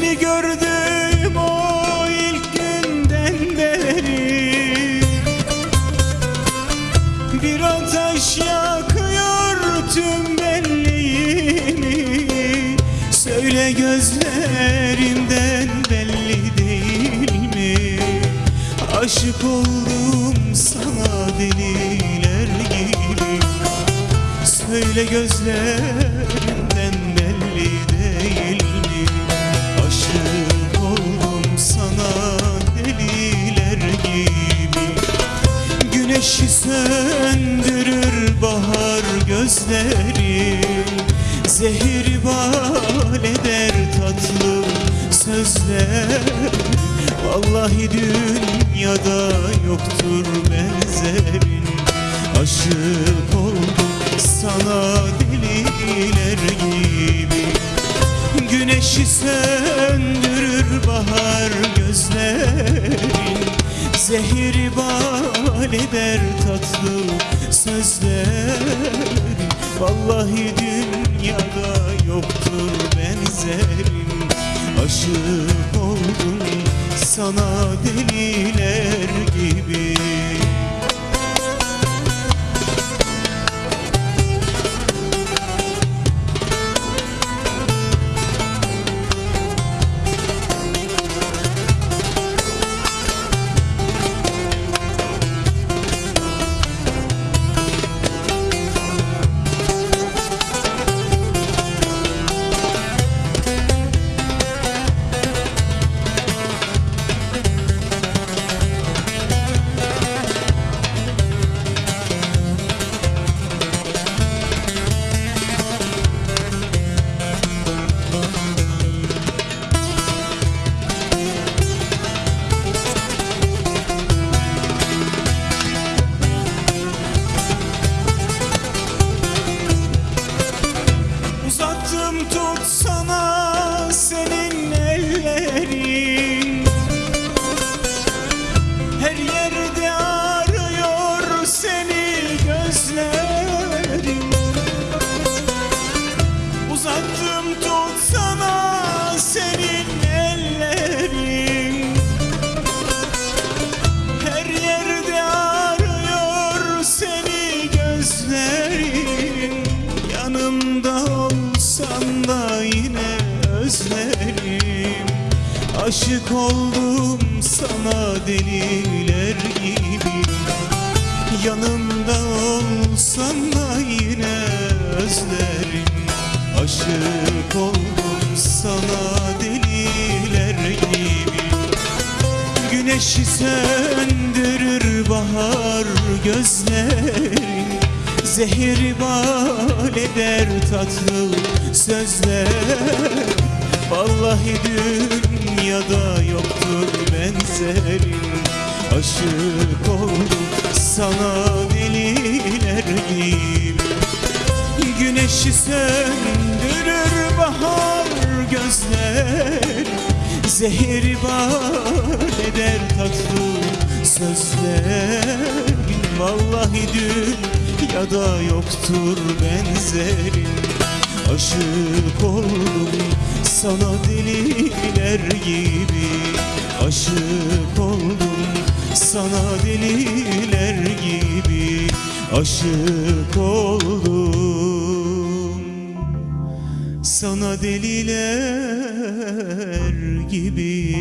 Seni gördüm o ilk günden beri. Bir ateş yakıyor tüm benliğimi. Söyle gözlerimden belli değil mi? Aşık oldum sana deliler gibi. Söyle gözlerimden Güneşi söndürür bahar gözlerim Zehir bal eder tatlı sözler. Vallahi dünyada yoktur benzerin. Aşık oldum sana deliler gibi. Güneşi söndürür bahar gözlerin. Zehir bal eder tatlı sözler. Vallahi dünyada yoktur benzerim. Aşık oldum sana deliler gibi özlerim Aşık oldum sana deliler gibi. Yanımda olsan da yine özlerim. Aşık oldum sana deliler gibi. Güneşi söndürür bahar gözlerin Zehir bal eder tatlı sözler Vallahi dünyada yoktur benzerin Aşık oldum sana deliler gibi. Güneşi söndürür bahar gözler. Zehir bal eder tatlı sözler. Vallahi dünyada yoktur benzerin Aşık oldum sana deliler gibi. Aşık oldum sana deliler gibi. Aşık oldum sana deliler gibi